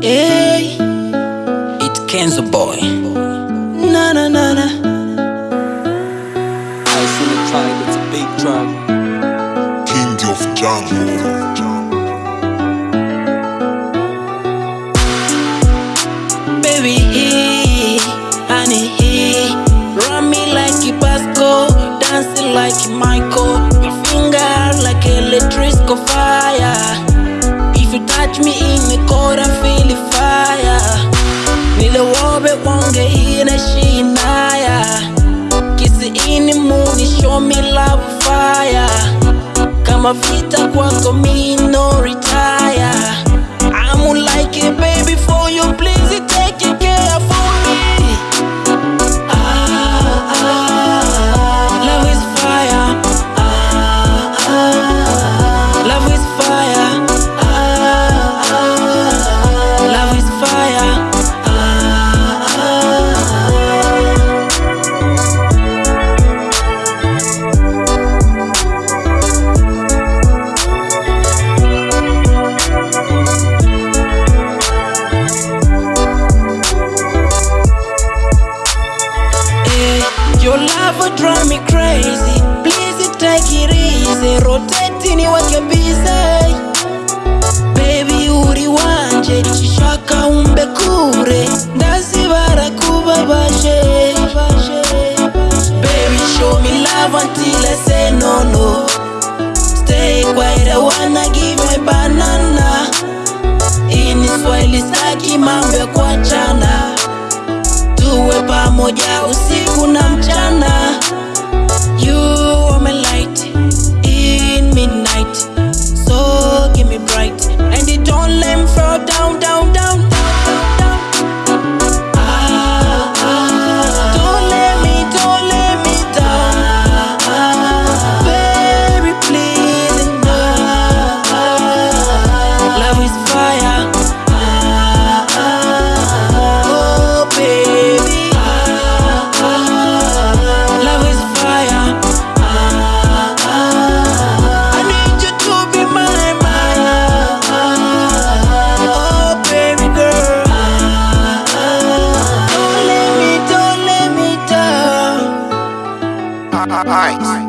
Hey, It Kenzo boy. na na na na. Ice on the track, it's a big track. King of Jungle. Baby, he, honey, he. Run me like a Pasco, dancing like a Michael. Your finger like electrical fire. If you touch me Kama vita kwako mi no retire. I'm like a baby for you, drive me crazy. Please take it easy. Rotating you like a busy. Baby uri wanje shaka umbe kure ndazibara kubabashe Baby show me love until I say no no Stay quiet I wanna give my banana pamoja usiku na mchana ice.